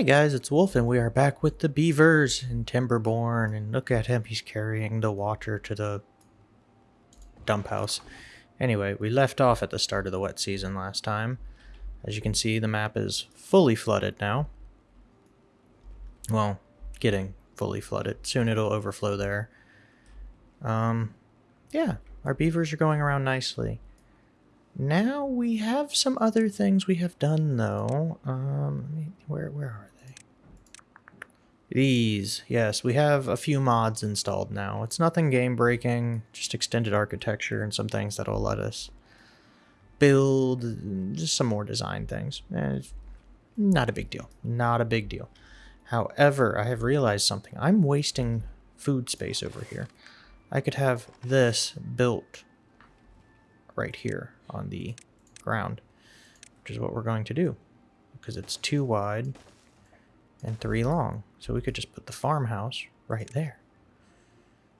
Hey guys, it's Wolf, and we are back with the beavers in Timberborn. And look at him, he's carrying the water to the dump house. Anyway, we left off at the start of the wet season last time. As you can see, the map is fully flooded now. Well, getting fully flooded. Soon it'll overflow there. Um, yeah, our beavers are going around nicely. Now we have some other things we have done though. Um, where where are? These, yes, we have a few mods installed now. It's nothing game breaking, just extended architecture and some things that'll let us build just some more design things. Eh, it's not a big deal. Not a big deal. However, I have realized something. I'm wasting food space over here. I could have this built right here on the ground, which is what we're going to do because it's two wide and three long. So we could just put the farmhouse right there.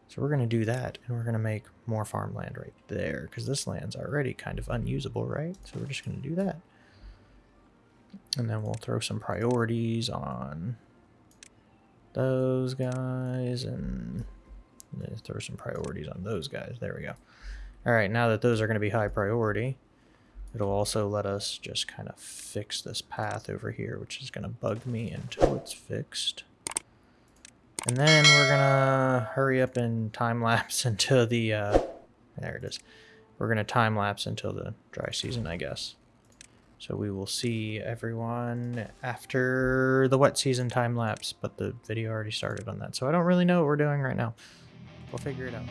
So we're going to do that and we're going to make more farmland right there because this land's already kind of unusable, right? So we're just going to do that. And then we'll throw some priorities on those guys and throw some priorities on those guys. There we go. All right, now that those are going to be high priority, it'll also let us just kind of fix this path over here, which is going to bug me until it's fixed. And then we're to hurry up and time lapse until the, uh, there it is. We're to time lapse until the dry season, I guess. So we will see everyone after the wet season time lapse, but the video already started on that. So I don't really know what we're doing right now. We'll figure it out.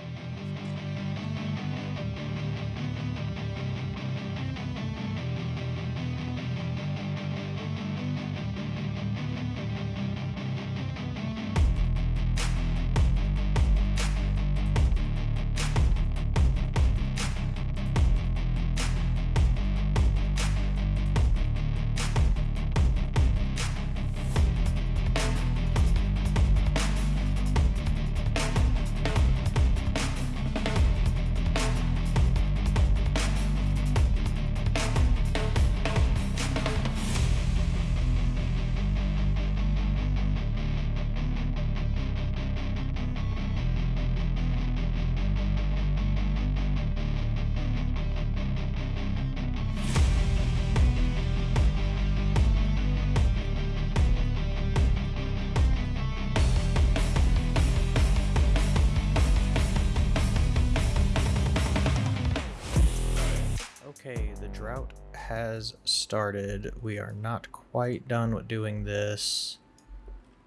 Drought has started. We are not quite done with doing this,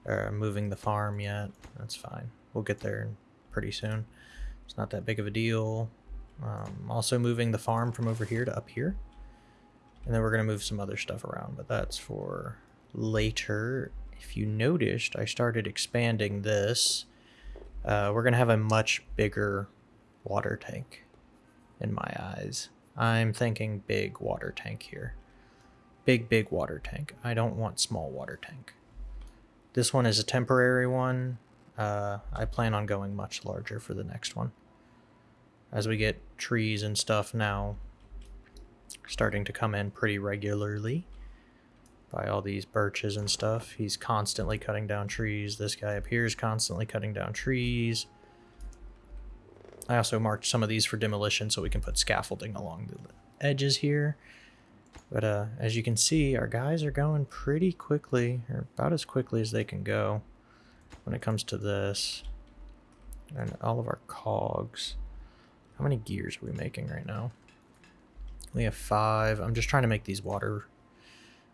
or moving the farm yet. That's fine. We'll get there pretty soon. It's not that big of a deal. Um, also moving the farm from over here to up here. And then we're going to move some other stuff around, but that's for later. If you noticed, I started expanding this. Uh, we're going to have a much bigger water tank in my eyes. I'm thinking big water tank here. Big, big water tank. I don't want small water tank. This one is a temporary one. Uh, I plan on going much larger for the next one. As we get trees and stuff now starting to come in pretty regularly by all these birches and stuff. He's constantly cutting down trees. This guy up here is constantly cutting down trees. I also marked some of these for demolition so we can put scaffolding along the edges here. But uh, as you can see, our guys are going pretty quickly, or about as quickly as they can go when it comes to this. And all of our cogs. How many gears are we making right now? We have five. I'm just trying to make these water...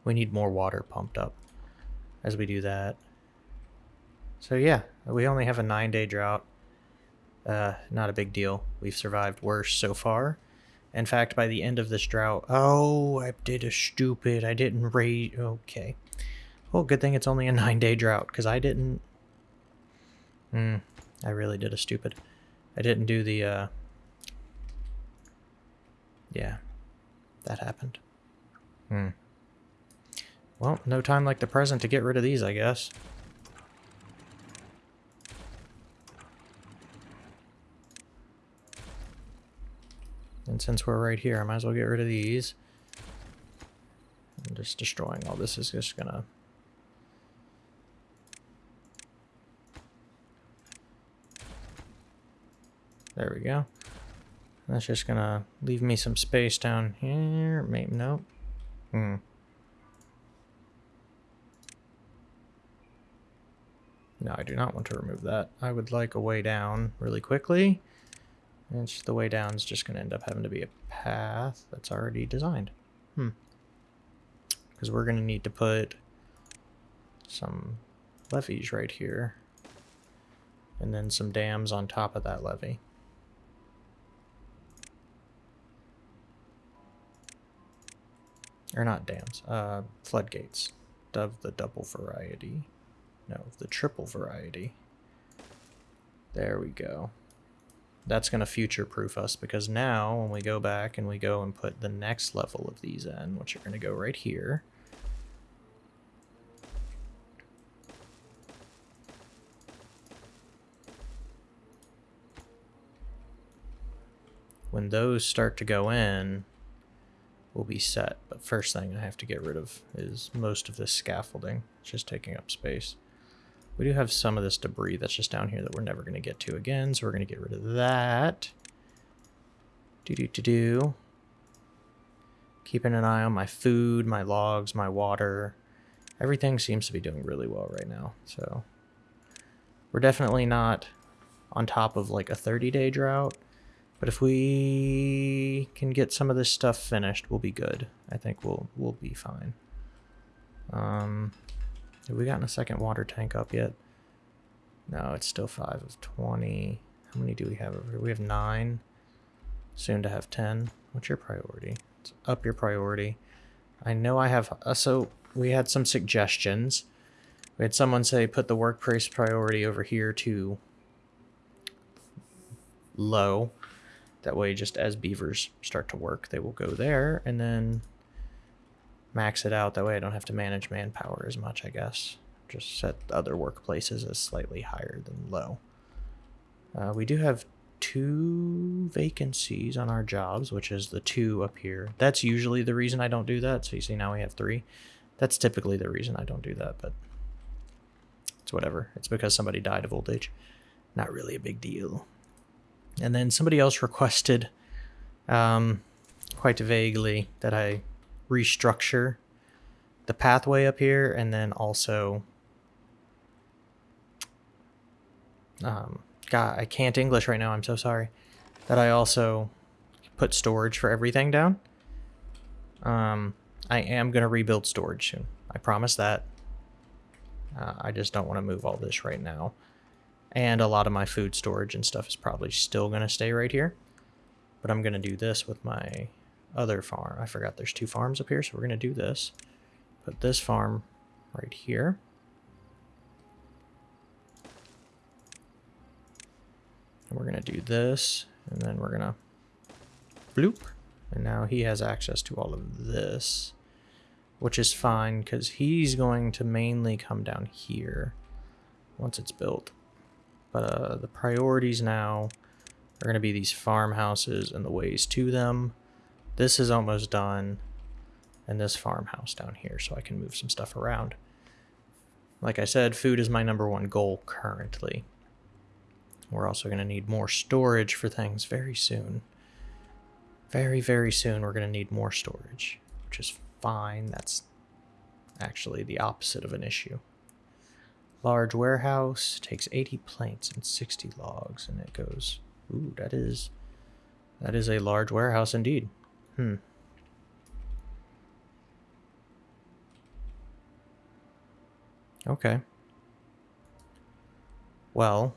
We need more water pumped up as we do that. So yeah, we only have a nine day drought. Uh, not a big deal. We've survived worse so far. In fact, by the end of this drought... Oh, I did a stupid. I didn't raise... Okay. Well, good thing it's only a nine-day drought, because I didn't... Hmm. I really did a stupid. I didn't do the, uh... Yeah. That happened. Hmm. Well, no time like the present to get rid of these, I guess. And since we're right here, I might as well get rid of these. And just destroying all this is just gonna... There we go. That's just gonna leave me some space down here. Maybe, nope. Hmm. No, I do not want to remove that. I would like a way down really quickly. And the way down is just going to end up having to be a path that's already designed. Hmm. Because we're going to need to put some levees right here. And then some dams on top of that levee. Or not dams, uh, floodgates of the double variety. No, the triple variety. There we go. That's going to future-proof us because now when we go back and we go and put the next level of these in, which are going to go right here, when those start to go in, we'll be set. But first thing I have to get rid of is most of this scaffolding. It's just taking up space. We do have some of this debris that's just down here that we're never going to get to again, so we're going to get rid of that. Do-do-do-do. Keeping an eye on my food, my logs, my water. Everything seems to be doing really well right now, so... We're definitely not on top of like a 30-day drought, but if we can get some of this stuff finished, we'll be good. I think we'll we'll be fine. Um, have we gotten a second water tank up yet? No, it's still 5 of 20. How many do we have over here? We have 9. Soon to have 10. What's your priority? It's up your priority. I know I have... Uh, so, we had some suggestions. We had someone say put the workplace priority over here to low. That way, just as beavers start to work, they will go there. And then max it out. That way I don't have to manage manpower as much, I guess. Just set other workplaces as slightly higher than low. Uh, we do have two vacancies on our jobs, which is the two up here. That's usually the reason I don't do that. So you see now we have three. That's typically the reason I don't do that, but it's whatever. It's because somebody died of old age. Not really a big deal. And then somebody else requested, um, quite vaguely, that I restructure the pathway up here and then also um, God, I can't English right now. I'm so sorry. That I also put storage for everything down. Um, I am going to rebuild storage soon. I promise that. Uh, I just don't want to move all this right now. And a lot of my food storage and stuff is probably still going to stay right here. But I'm going to do this with my other farm. I forgot there's two farms up here, so we're going to do this. Put this farm right here. And we're going to do this, and then we're going to bloop. And now he has access to all of this, which is fine because he's going to mainly come down here once it's built. But uh, the priorities now are going to be these farmhouses and the ways to them. This is almost done. And this farmhouse down here so I can move some stuff around. Like I said, food is my number one goal currently. We're also going to need more storage for things very soon. Very, very soon we're going to need more storage, which is fine. That's actually the opposite of an issue. Large warehouse takes 80 planks and 60 logs, and it goes, ooh, that is, that is a large warehouse indeed. Hmm. Okay. Well,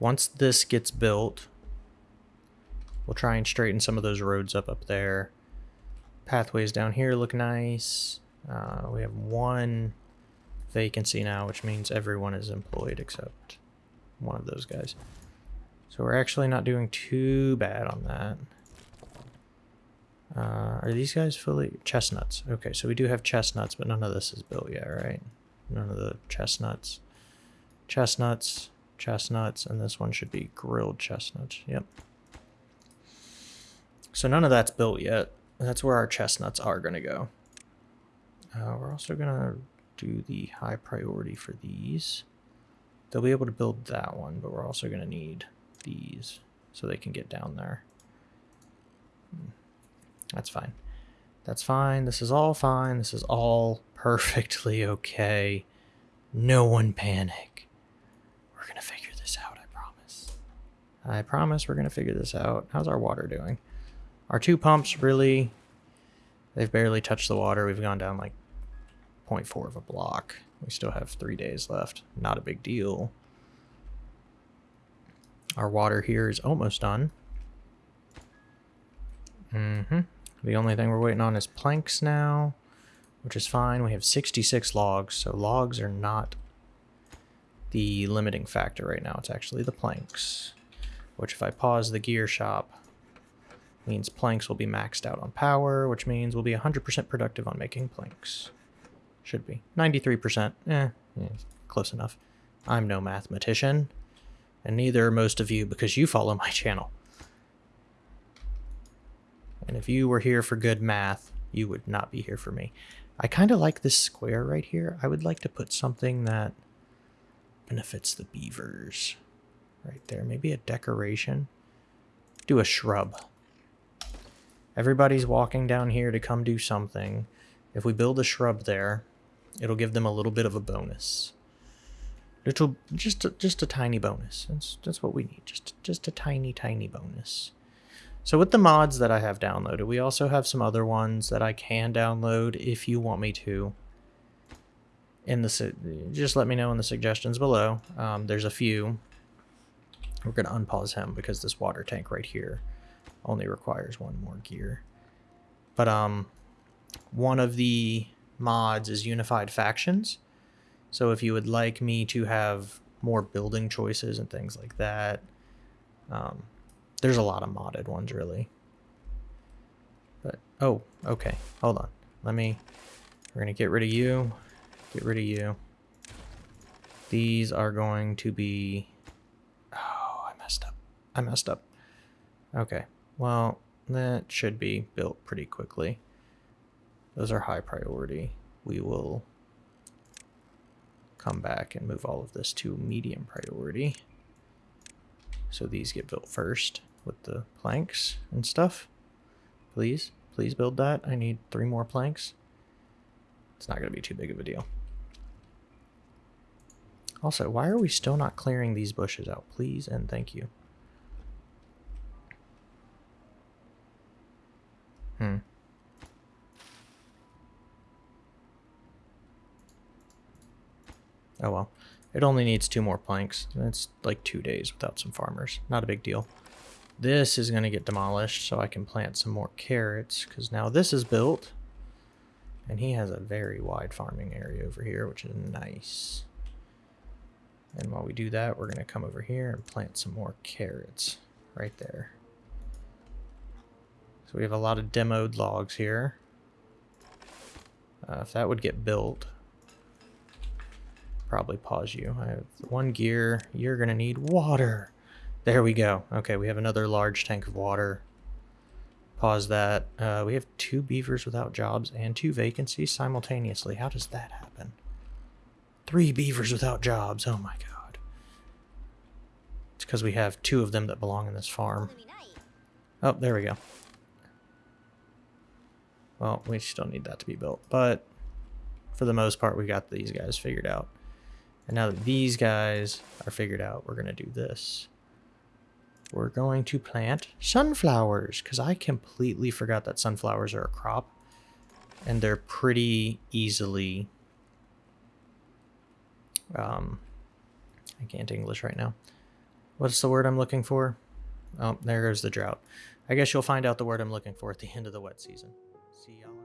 once this gets built, we'll try and straighten some of those roads up up there. Pathways down here look nice. Uh, we have one vacancy now, which means everyone is employed except one of those guys. So we're actually not doing too bad on that. Uh, are these guys fully... Chestnuts. Okay, so we do have chestnuts, but none of this is built yet, right? None of the chestnuts. Chestnuts, chestnuts, and this one should be grilled chestnuts. Yep. So none of that's built yet. That's where our chestnuts are going to go. Uh, we're also going to do the high priority for these. they'll be able to build that one, but we're also going to need these so they can get down there. Hmm. That's fine. That's fine. This is all fine. This is all perfectly okay. No one panic. We're going to figure this out, I promise. I promise we're going to figure this out. How's our water doing? Our two pumps really, they've barely touched the water. We've gone down like 0.4 of a block. We still have three days left. Not a big deal. Our water here is almost done. Mm-hmm. The only thing we're waiting on is planks now, which is fine. We have 66 logs, so logs are not the limiting factor right now. It's actually the planks, which if I pause the gear shop, means planks will be maxed out on power, which means we'll be 100% productive on making planks. Should be. 93%. Eh, yeah, close enough. I'm no mathematician, and neither are most of you because you follow my channel. And if you were here for good math, you would not be here for me. I kind of like this square right here. I would like to put something that benefits the beavers. Right there. Maybe a decoration. Do a shrub. Everybody's walking down here to come do something. If we build a shrub there, it'll give them a little bit of a bonus. Little, just a, just a tiny bonus. That's that's what we need. Just just a tiny tiny bonus. So with the mods that I have downloaded, we also have some other ones that I can download if you want me to. In the just let me know in the suggestions below. Um, there's a few. We're gonna unpause him because this water tank right here only requires one more gear. But um, one of the mods is unified factions. So if you would like me to have more building choices and things like that, um, there's a lot of modded ones really. But, oh, okay, hold on. Let me, we're to get rid of you, get rid of you. These are going to be, oh, I messed up. I messed up. Okay, well, that should be built pretty quickly. Those are high priority. We will come back and move all of this to medium priority. So these get built first with the planks and stuff. Please, please build that. I need three more planks. It's not going to be too big of a deal. Also, why are we still not clearing these bushes out? Please and thank you. Hmm. Oh well. It only needs two more planks. It's like two days without some farmers. Not a big deal. This is going to get demolished so I can plant some more carrots because now this is built. And he has a very wide farming area over here, which is nice. And while we do that, we're going to come over here and plant some more carrots right there. So we have a lot of demoed logs here. Uh, if that would get built, probably pause you. I have one gear. You're going to need water. There we go. Okay, we have another large tank of water. Pause that. Uh, we have two beavers without jobs and two vacancies simultaneously. How does that happen? Three beavers without jobs. Oh my god. It's because we have two of them that belong in this farm. Oh, there we go. Well, we still need that to be built, but for the most part, we got these guys figured out. And now that these guys are figured out, we're going to do this. We're going to plant sunflowers because I completely forgot that sunflowers are a crop. And they're pretty easily... Um, I can't English right now. What's the word I'm looking for? Oh, there goes the drought. I guess you'll find out the word I'm looking for at the end of the wet season. See y'all.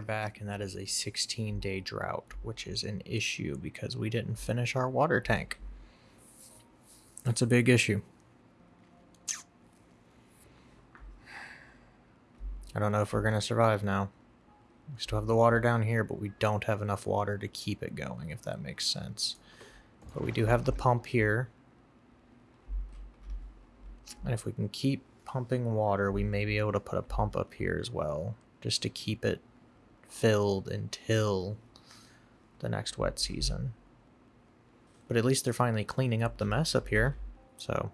Back, and that is a 16 day drought, which is an issue because we didn't finish our water tank. That's a big issue. I don't know if we're going to survive now. We still have the water down here, but we don't have enough water to keep it going, if that makes sense. But we do have the pump here. And if we can keep pumping water, we may be able to put a pump up here as well, just to keep it filled until the next wet season. But at least they're finally cleaning up the mess up here, so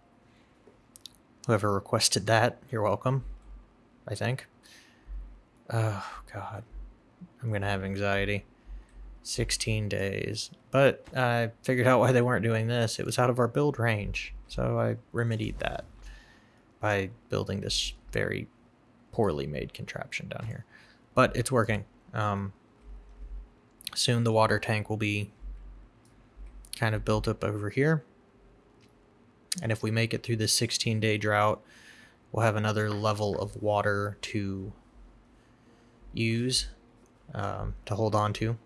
whoever requested that, you're welcome, I think. Oh, God. I'm going to have anxiety. 16 days. But I figured out why they weren't doing this. It was out of our build range, so I remedied that by building this very poorly made contraption down here. But it's working. Um, soon the water tank will be kind of built up over here. And if we make it through this 16 day drought, we'll have another level of water to use, um, to hold on to.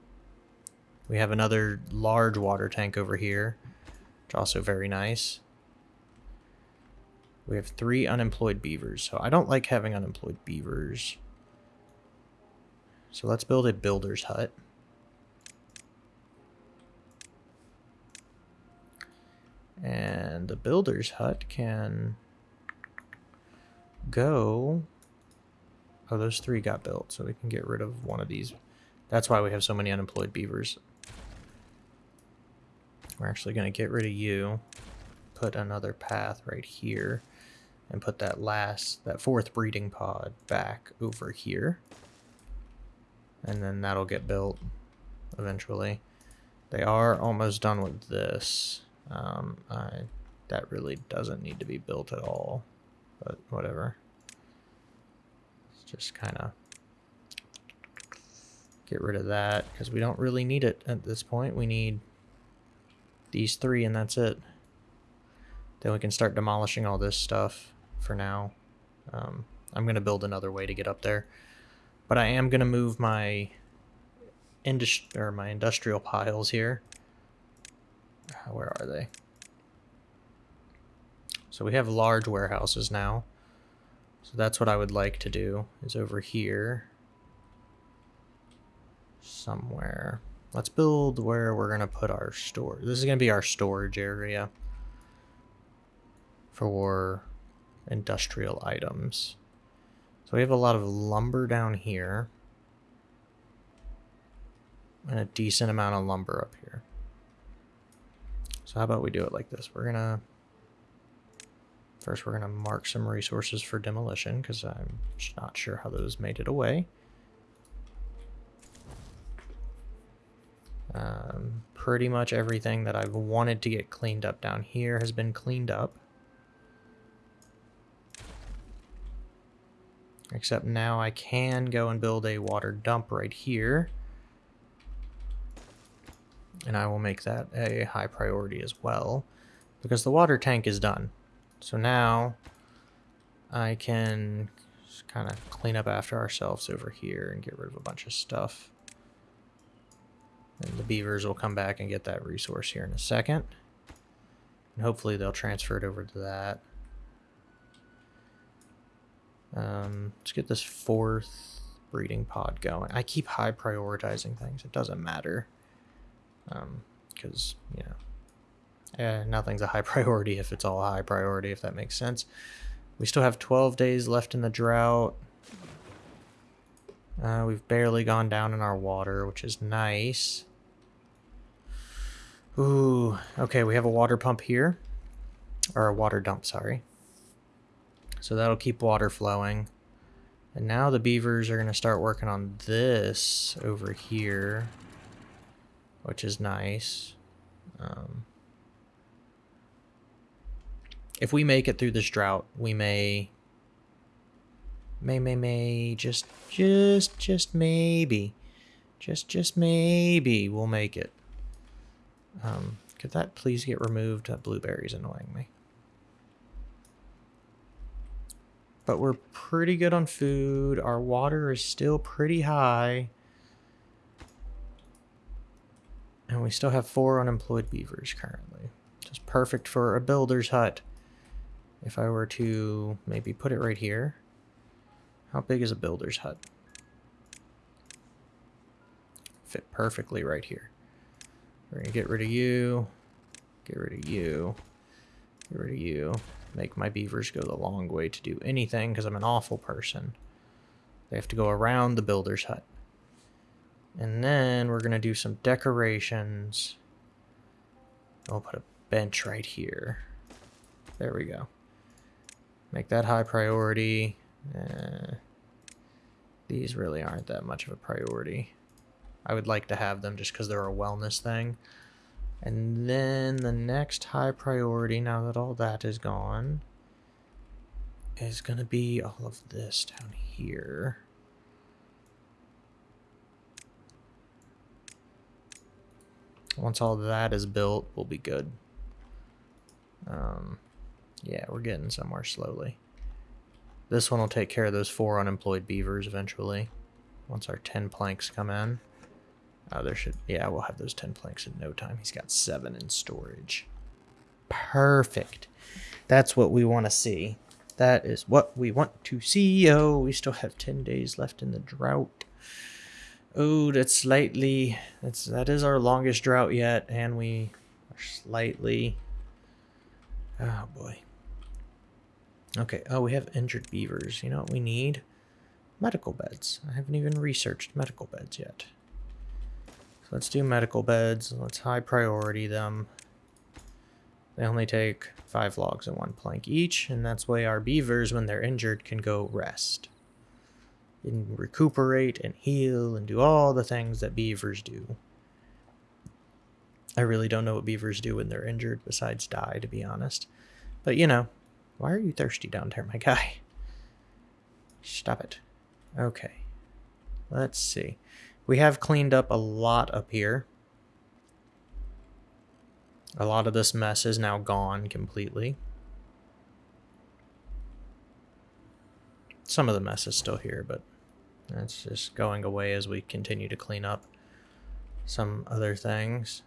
We have another large water tank over here, which also very nice. We have three unemployed beavers, so I don't like having unemployed beavers. So let's build a builder's hut. And the builder's hut can go... Oh, those three got built, so we can get rid of one of these. That's why we have so many unemployed beavers. We're actually going to get rid of you. Put another path right here and put that last, that fourth breeding pod back over here. And then that'll get built eventually. They are almost done with this. Um, I, that really doesn't need to be built at all, but whatever. Let's just kind of get rid of that because we don't really need it at this point. We need these three and that's it. Then we can start demolishing all this stuff for now. Um, I'm going to build another way to get up there. But I am going to move my or my industrial piles here. Uh, where are they? So we have large warehouses now. So that's what I would like to do, is over here. Somewhere. Let's build where we're going to put our store. This is going to be our storage area for industrial items. So we have a lot of lumber down here. And a decent amount of lumber up here. So how about we do it like this? We're gonna... First we're gonna mark some resources for demolition, because I'm not sure how those made it away. Um, pretty much everything that I've wanted to get cleaned up down here has been cleaned up. Except now I can go and build a water dump right here. And I will make that a high priority as well. Because the water tank is done. So now I can kind of clean up after ourselves over here and get rid of a bunch of stuff. And the beavers will come back and get that resource here in a second. And hopefully they'll transfer it over to that. Um, let's get this fourth breeding pod going. I keep high prioritizing things. It doesn't matter. Because, um, you know, eh, nothing's a high priority if it's all a high priority, if that makes sense. We still have 12 days left in the drought. Uh, we've barely gone down in our water, which is nice. Ooh, okay, we have a water pump here. Or a water dump, sorry. So that'll keep water flowing. And now the beavers are going to start working on this over here, which is nice. Um, if we make it through this drought, we may, may, may, may, just, just, just maybe, just, just maybe we'll make it. Um, could that please get removed? That blueberry's annoying me. But we're pretty good on food. Our water is still pretty high. And we still have four unemployed beavers currently. Just perfect for a builder's hut. If I were to maybe put it right here. How big is a builder's hut? Fit perfectly right here. We're going to get rid of you. Get rid of you. Get rid of you. Make my beavers go the long way to do anything because I'm an awful person. They have to go around the builder's hut. And then we're going to do some decorations. I'll put a bench right here. There we go. Make that high priority. Eh, these really aren't that much of a priority. I would like to have them just because they're a wellness thing. And then the next high priority, now that all that is gone, is going to be all of this down here. Once all that is built, we'll be good. Um, yeah, we're getting somewhere slowly. This one will take care of those four unemployed beavers eventually. Once our 10 planks come in. Oh, there should... Yeah, we'll have those 10 planks in no time. He's got seven in storage. Perfect. That's what we want to see. That is what we want to see. Oh, we still have 10 days left in the drought. Oh, that's slightly... That's, that is our longest drought yet, and we are slightly... Oh, boy. Okay, oh, we have injured beavers. You know what we need? Medical beds. I haven't even researched medical beds yet. Let's do medical beds. Let's high priority them. They only take five logs and one plank each, and that's why our beavers, when they're injured, can go rest. And recuperate and heal and do all the things that beavers do. I really don't know what beavers do when they're injured besides die, to be honest. But, you know, why are you thirsty down there, my guy? Stop it. Okay. Let's see. We have cleaned up a lot up here. A lot of this mess is now gone completely. Some of the mess is still here, but that's just going away as we continue to clean up some other things.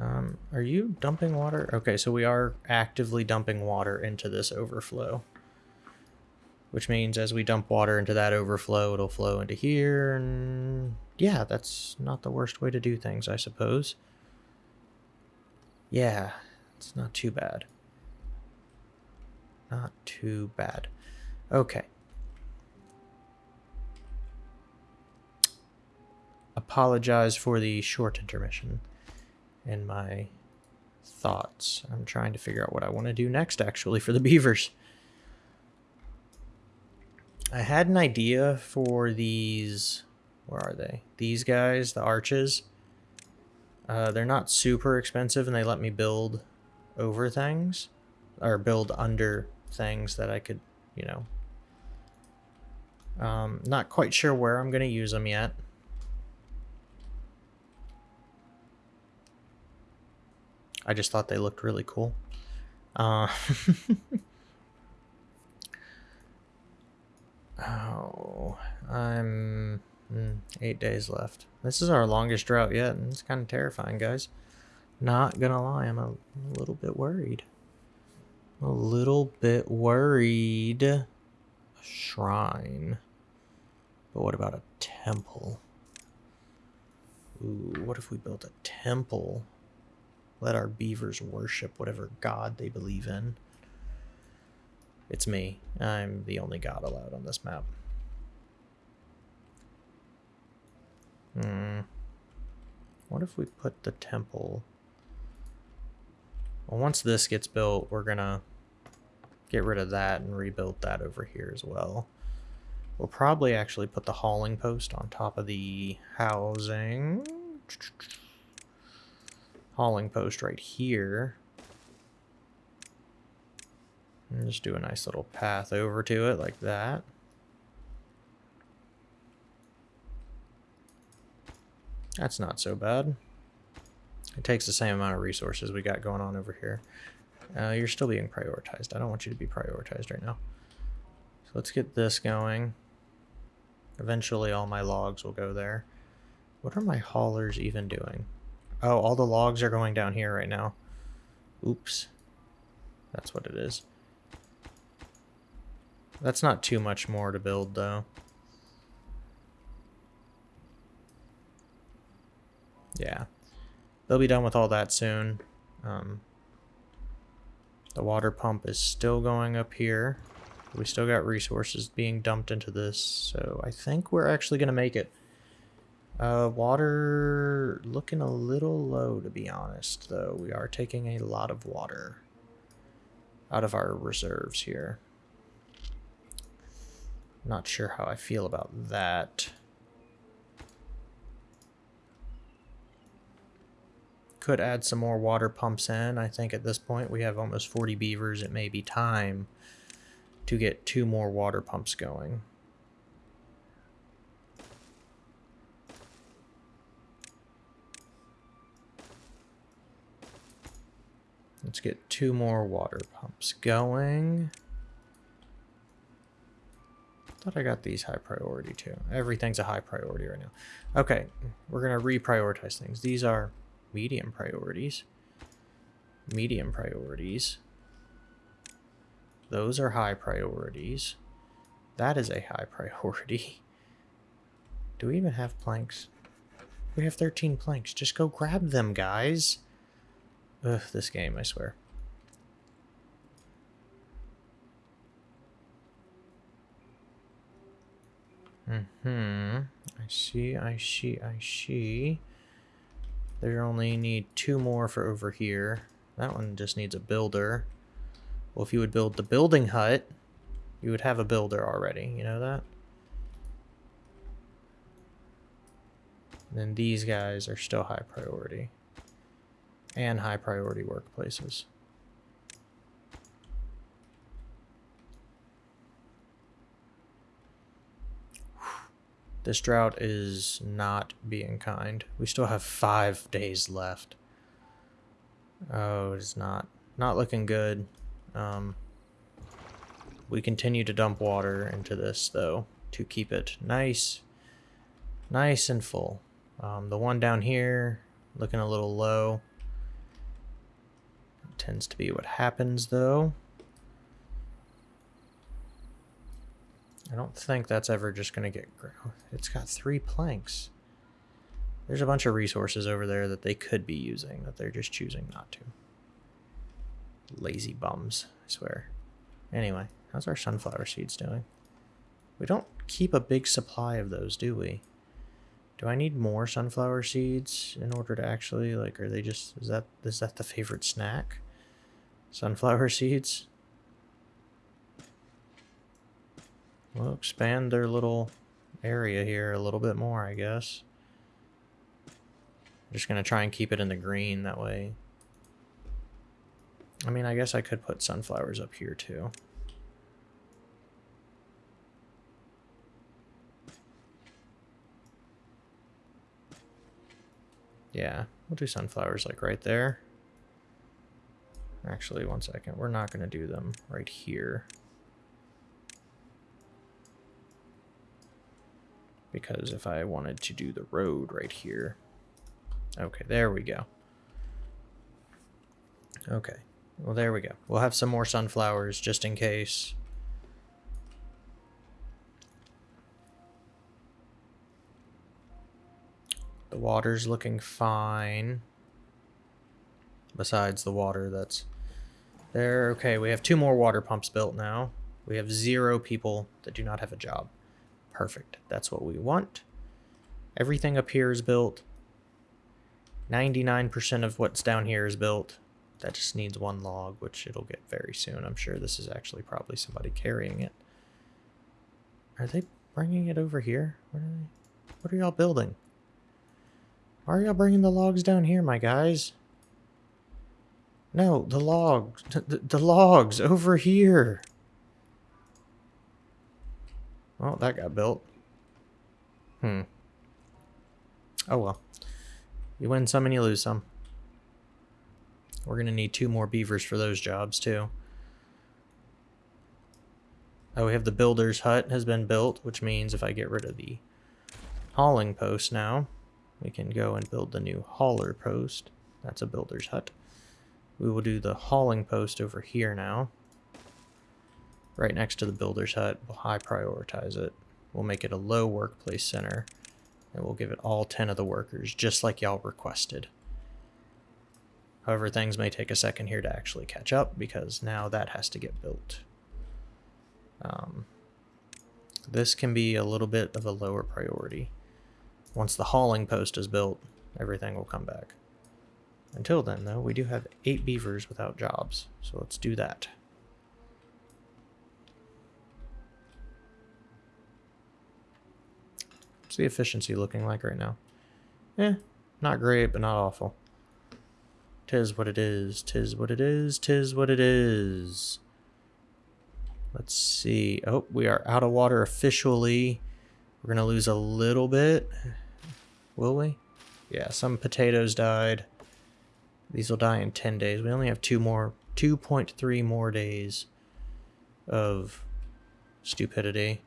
Um, are you dumping water? Okay, so we are actively dumping water into this overflow which means as we dump water into that overflow, it'll flow into here. And yeah, that's not the worst way to do things, I suppose. Yeah, it's not too bad. Not too bad. Okay. Apologize for the short intermission in my thoughts. I'm trying to figure out what I want to do next, actually, for the beavers. I had an idea for these. Where are they? These guys, the arches. Uh, they're not super expensive and they let me build over things. Or build under things that I could, you know. Um, not quite sure where I'm going to use them yet. I just thought they looked really cool. Uh, Oh, I'm mm, eight days left. This is our longest drought yet, and it's kind of terrifying, guys. Not gonna lie, I'm a, a little bit worried. A little bit worried. A shrine. But what about a temple? Ooh, what if we built a temple? Let our beavers worship whatever god they believe in. It's me. I'm the only god allowed on this map. Hmm. What if we put the temple... Well, once this gets built, we're gonna get rid of that and rebuild that over here as well. We'll probably actually put the hauling post on top of the housing. Hauling post right here. And just do a nice little path over to it like that. That's not so bad. It takes the same amount of resources we got going on over here. Uh, you're still being prioritized. I don't want you to be prioritized right now. So let's get this going. Eventually all my logs will go there. What are my haulers even doing? Oh, all the logs are going down here right now. Oops. That's what it is. That's not too much more to build, though. Yeah. They'll be done with all that soon. Um, the water pump is still going up here. We still got resources being dumped into this, so I think we're actually going to make it. Uh, water looking a little low, to be honest, though. We are taking a lot of water out of our reserves here. Not sure how I feel about that. Could add some more water pumps in. I think at this point we have almost 40 beavers. It may be time to get two more water pumps going. Let's get two more water pumps going. Thought I got these high priority too. Everything's a high priority right now. Okay, we're going to reprioritize things. These are medium priorities. Medium priorities. Those are high priorities. That is a high priority. Do we even have planks? We have 13 planks. Just go grab them, guys. Ugh, this game, I swear. Mm-hmm. I see, I see, I see. There only need two more for over here. That one just needs a builder. Well, if you would build the building hut, you would have a builder already. You know that? And then these guys are still high priority and high priority workplaces. This drought is not being kind. We still have five days left. Oh, it's not not looking good. Um, we continue to dump water into this though to keep it nice, nice and full. Um, the one down here looking a little low. Tends to be what happens, though. I don't think that's ever just going to get... It's got three planks. There's a bunch of resources over there that they could be using that they're just choosing not to. Lazy bums, I swear. Anyway, how's our sunflower seeds doing? We don't keep a big supply of those, do we? Do I need more sunflower seeds in order to actually, like, are they just, is that, is that the favorite snack? Sunflower seeds. We'll expand their little area here a little bit more, I guess. I'm just going to try and keep it in the green that way. I mean, I guess I could put sunflowers up here too. Yeah, we'll do sunflowers like right there. Actually, one second. We're not going to do them right here. Because if I wanted to do the road right here... Okay, there we go. Okay. Well, there we go. We'll have some more sunflowers just in case. The water's looking fine besides the water that's there. Okay, we have two more water pumps built now. We have zero people that do not have a job. Perfect. That's what we want. Everything up here is built. 99% of what's down here is built. That just needs one log, which it'll get very soon. I'm sure this is actually probably somebody carrying it. Are they bringing it over here? What are they? What are y'all building? Why are y'all bringing the logs down here, my guys? No, the logs. The, the logs over here. Well, that got built. Hmm. Oh well. You win some and you lose some. We're going to need two more beavers for those jobs too. Oh, we have the builder's hut has been built, which means if I get rid of the hauling post now, we can go and build the new hauler post. That's a builder's hut. We will do the hauling post over here now. Right next to the builder's hut. We'll high prioritize it. We'll make it a low workplace center. And we'll give it all 10 of the workers, just like y'all requested. However, things may take a second here to actually catch up because now that has to get built. Um, this can be a little bit of a lower priority. Once the hauling post is built, everything will come back. Until then, though, we do have eight beavers without jobs, so let's do that. What's the efficiency looking like right now? Eh, not great, but not awful. Tis what it is, tis what it is, tis what it is. Let's see. Oh, we are out of water officially. We're going to lose a little bit. Will we? Yeah, some potatoes died. These will die in 10 days. We only have two more, 2.3 more days of stupidity.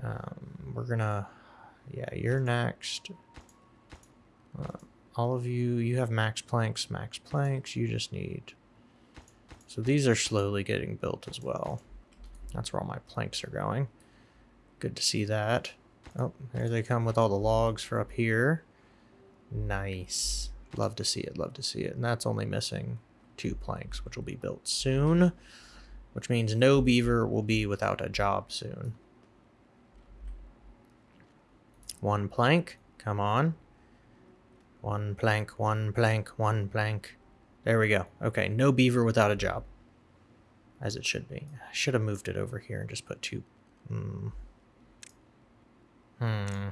Um, we're going to, yeah, you're next. Uh, all of you, you have max planks, max planks. You just need so these are slowly getting built as well. That's where all my planks are going. Good to see that. Oh, there they come with all the logs for up here. Nice. Love to see it, love to see it. And that's only missing two planks, which will be built soon. Which means no beaver will be without a job soon. One plank. Come on. One plank, one plank, one plank. There we go. Okay, no beaver without a job. As it should be. I should have moved it over here and just put two. Hmm. Hmm.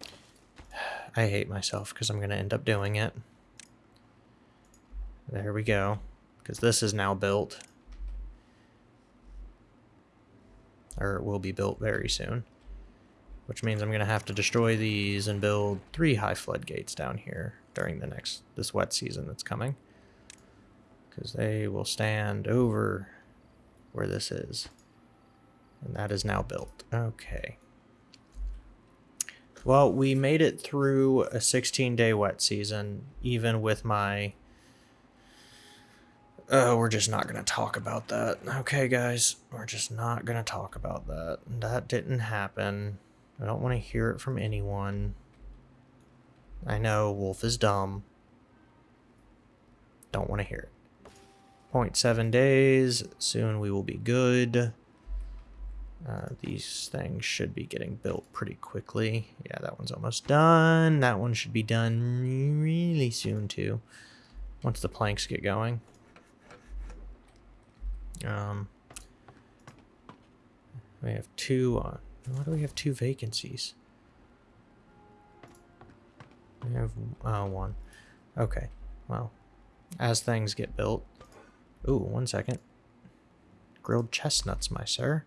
I hate myself because I'm going to end up doing it. There we go. Because this is now built. Or it will be built very soon. Which means I'm going to have to destroy these and build three high floodgates down here during the next, this wet season that's coming. Because they will stand over where this is. And that is now built. Okay. Well, we made it through a 16-day wet season, even with my... Oh, we're just not going to talk about that. Okay, guys, we're just not going to talk about that. That didn't happen. I don't want to hear it from anyone. I know Wolf is dumb. Don't want to hear it. 0.7 days. Soon we will be good. Uh, these things should be getting built pretty quickly. Yeah, that one's almost done. That one should be done really soon too. Once the planks get going. Um, we have two. Uh, why do we have two vacancies? We have uh, one. Okay. Well, as things get built. Ooh, one second. Grilled chestnuts, my sir.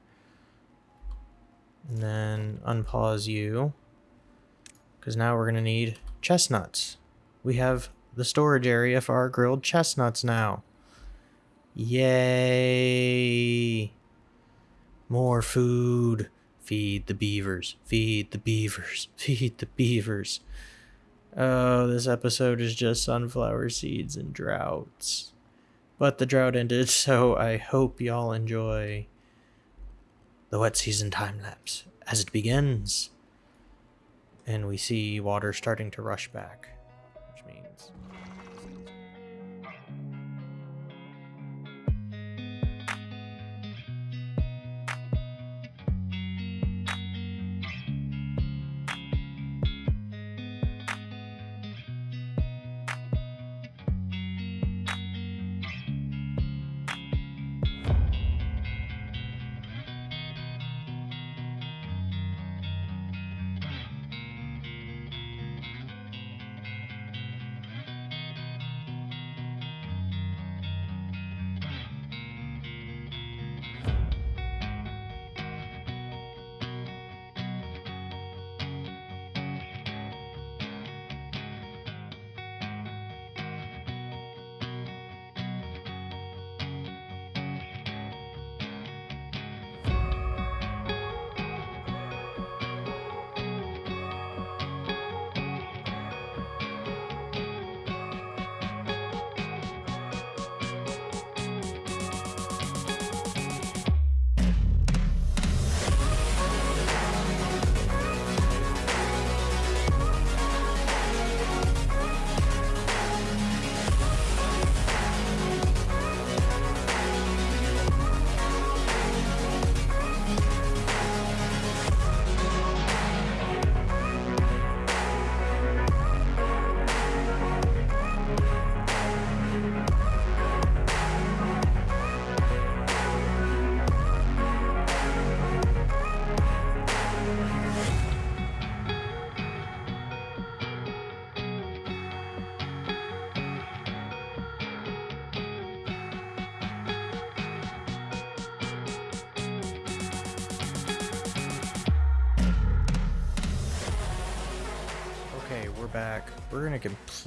And then unpause you. Because now we're going to need chestnuts. We have the storage area for our grilled chestnuts now. Yay! More food. Feed the beavers. Feed the beavers. Feed the beavers. Oh, this episode is just sunflower seeds and droughts. But the drought ended, so I hope y'all enjoy the wet season time lapse as it begins. And we see water starting to rush back,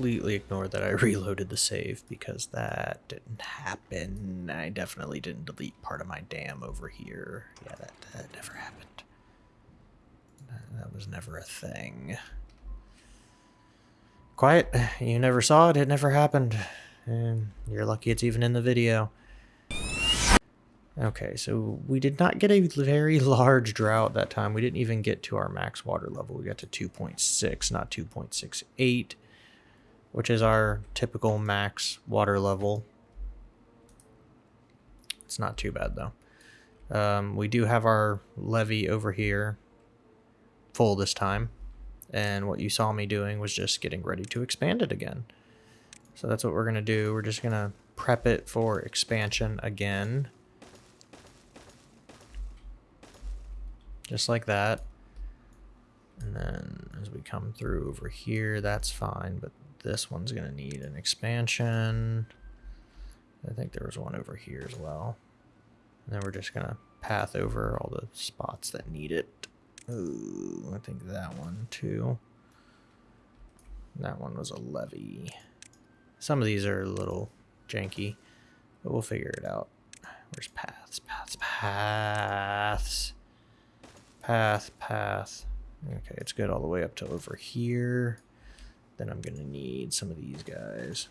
completely ignore that I reloaded the save because that didn't happen. I definitely didn't delete part of my dam over here. Yeah, that, that never happened. That was never a thing. Quiet. You never saw it. It never happened. And you're lucky it's even in the video. Okay, so we did not get a very large drought that time. We didn't even get to our max water level. We got to 2.6, not 2.68, which is our typical max water level. It's not too bad, though. Um, we do have our levee over here full this time. And what you saw me doing was just getting ready to expand it again. So that's what we're going to do. We're just going to prep it for expansion again. just like that. And then as we come through over here, that's fine, but this one's going to need an expansion. I think there was one over here as well. And then we're just going to path over all the spots that need it. Ooh, I think that one too. That one was a levee. Some of these are a little janky, but we'll figure it out. Where's paths, paths, paths? Path, path. Okay, it's good all the way up to over here. Then I'm going to need some of these guys.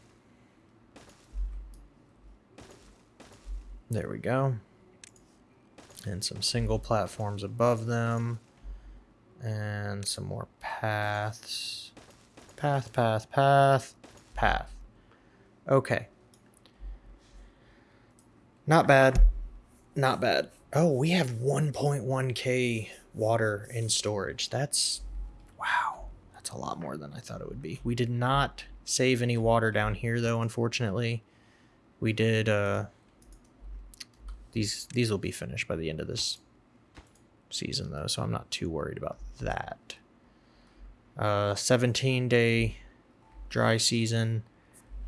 There we go. And some single platforms above them. And some more paths. Path, path, path, path. Okay. Not bad. Not bad. Oh, we have 1.1k water in storage. That's, wow, a lot more than I thought it would be. We did not save any water down here though, unfortunately. We did, uh, these, these will be finished by the end of this season though, so I'm not too worried about that. Uh, 17 day dry season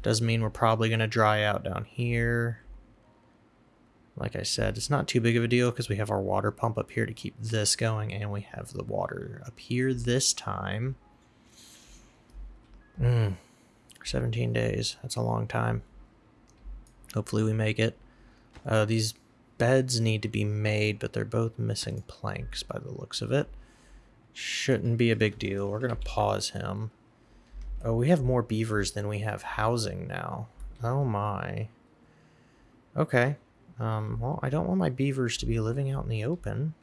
does mean we're probably going to dry out down here. Like I said, it's not too big of a deal because we have our water pump up here to keep this going and we have the water up here this time. Mm, 17 days. That's a long time. Hopefully we make it. Uh, these beds need to be made, but they're both missing planks by the looks of it. Shouldn't be a big deal. We're going to pause him. Oh, we have more beavers than we have housing now. Oh my. Okay. Um, well, I don't want my beavers to be living out in the open.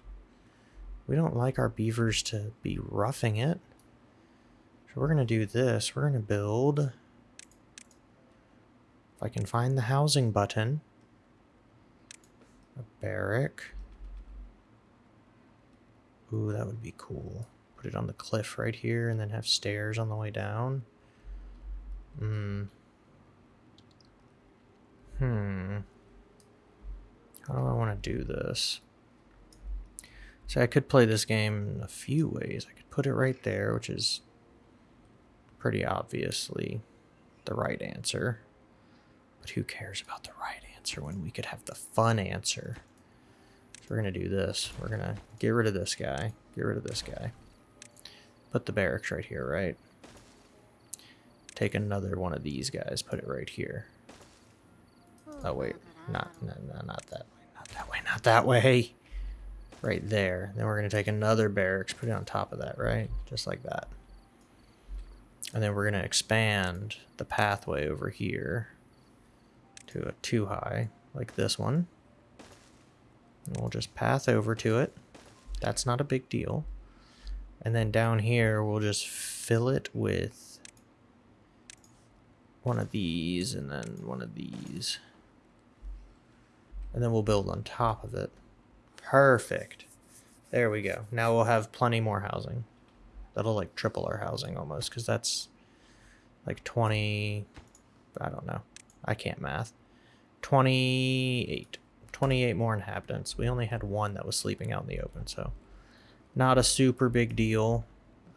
We don't like our beavers to be roughing it. We're going to do this. We're going to build... If I can find the housing button. A barrack. Ooh, that would be cool. Put it on the cliff right here and then have stairs on the way down. Hmm. Hmm. How do I want to do this? So I could play this game in a few ways. I could put it right there, which is pretty obviously the right answer. But who cares about the right answer when we could have the fun answer? So we're going to do this. We're going to get rid of this guy. Get rid of this guy. Put the barracks right here, right? Take another one of these guys. Put it right here. Oh, wait. Not, no, no, not that way. Not that way, not that way. Right there. Then we're going to take another barracks, put it on top of that, right? Just like that. And then we're going to expand the pathway over here to a two high, like this one. And we'll just path over to it. That's not a big deal. And then down here, we'll just fill it with one of these and then one of these. And then we'll build on top of it. Perfect. There we go. Now we'll have plenty more housing. That'll like triple our housing almost because that's like 20... I don't know. I can't math. 28. 28 more inhabitants. We only had one that was sleeping out in the open, so not a super big deal.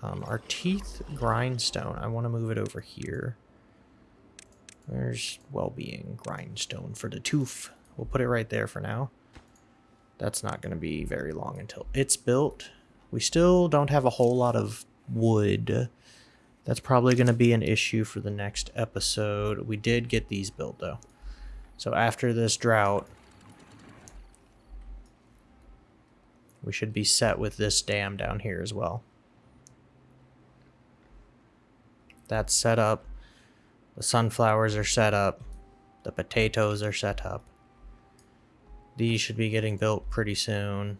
Um, our teeth grindstone, I want to move it over here. There's well-being grindstone for the tooth. We'll put it right there for now. That's not going to be very long until it's built. We still don't have a whole lot of wood That's probably going to be an issue for the next episode. We did get these built, though. So after this drought, we should be set with this dam down here as well. That's set up. The sunflowers are set up. The potatoes are set up. These should be getting built pretty soon.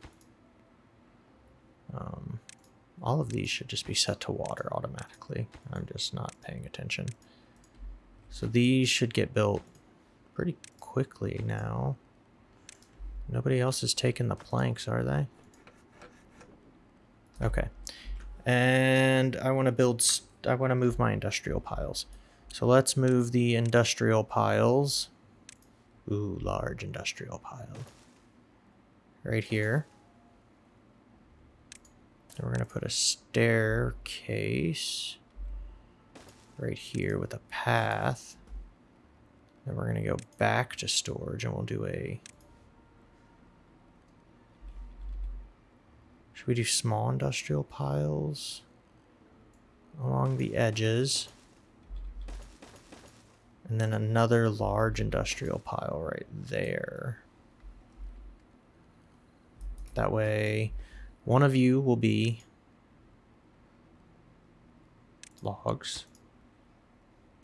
Um, all of these should just be set to water automatically. I'm just not paying attention. So these should get built pretty quickly now. Nobody else is taking the planks, are they? Okay. And I want to build, I want to move my industrial piles. So let's move the industrial piles. Ooh, large industrial pile. Right here. Then we're going to put a staircase right here with a path. Then we're going to go back to storage and we'll do a... Should we do small industrial piles along the edges? And then another large industrial pile right there. That way, one of you will be logs.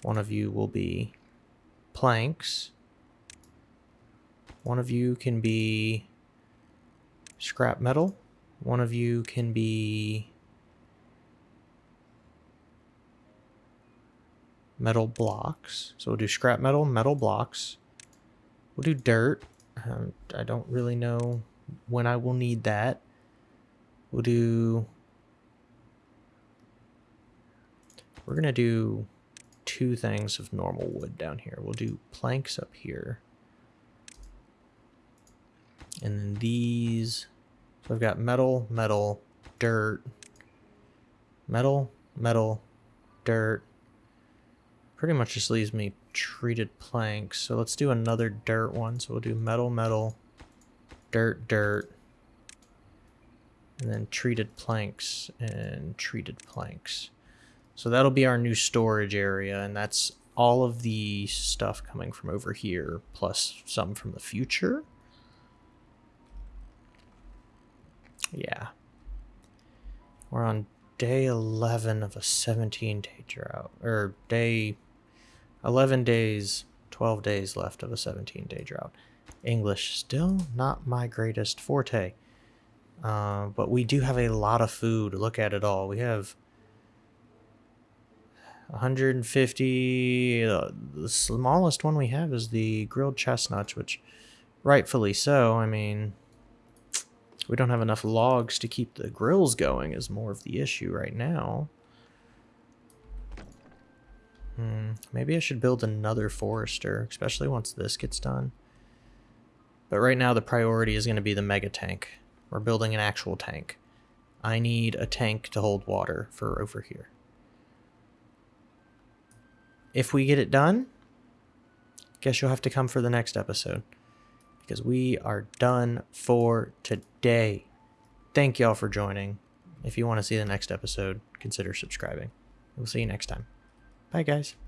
One of you will be planks. One of you can be scrap metal. One of you can be metal blocks. So we'll do scrap metal, metal blocks. We'll do dirt. Um, I don't really know when I will need that. We'll do... We're going to do two things of normal wood down here. We'll do planks up here. And then these... So I've got metal, metal, dirt, metal, metal, dirt, pretty much just leaves me treated planks. So let's do another dirt one. So we'll do metal, metal, dirt, dirt, and then treated planks and treated planks. So that'll be our new storage area, and that's all of the stuff coming from over here, plus some from the future. Yeah. We're on day 11 of a 17 day drought, or day 11 days, 12 days left of a 17 day drought. English, still not my greatest forte. Uh, but we do have a lot of food. Look at it all. We have 150. Uh, the smallest one we have is the grilled chestnuts, which rightfully so. I mean, we don't have enough logs to keep the grills going is more of the issue right now. Hmm, maybe I should build another forester, especially once this gets done. But right now the priority is going to be the mega tank. We're building an actual tank. I need a tank to hold water for over here. If we get it done, guess you'll have to come for the next episode. Because we are done for today. Thank y'all for joining. If you want to see the next episode, consider subscribing. We'll see you next time. Bye, guys.